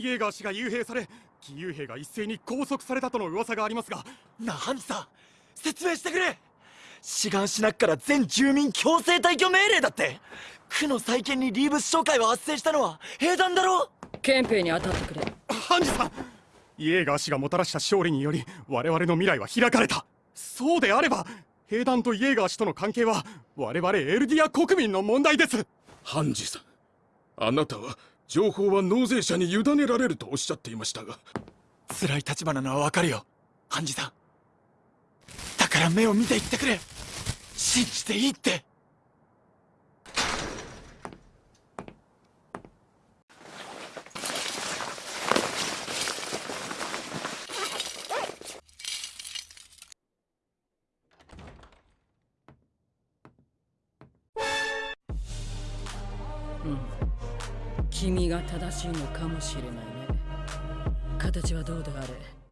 イエーガー氏が幽閉され義勇兵が一斉に拘束されたとの噂がありますが。なハンジさん説明してくれ。志願しなっから全住民強制退去命令だって。区の再建にリーブス商会は発生したのは兵団だろ憲兵に当たってくれ。ハンジさんイエーガー氏がもたらした勝利により我々の未来は開かれた。そうであれば兵団とイエーガー氏との関係は我々エルディア国民の問題です。ハンジさんあなたは情報は納税者に委ねられるとおっしゃっていましたが。辛い立場なのはわかるよハンジさん。だから目を見て言ってくれ。信じていいって。うん君が正しいのかもしれないね。形はどうであれ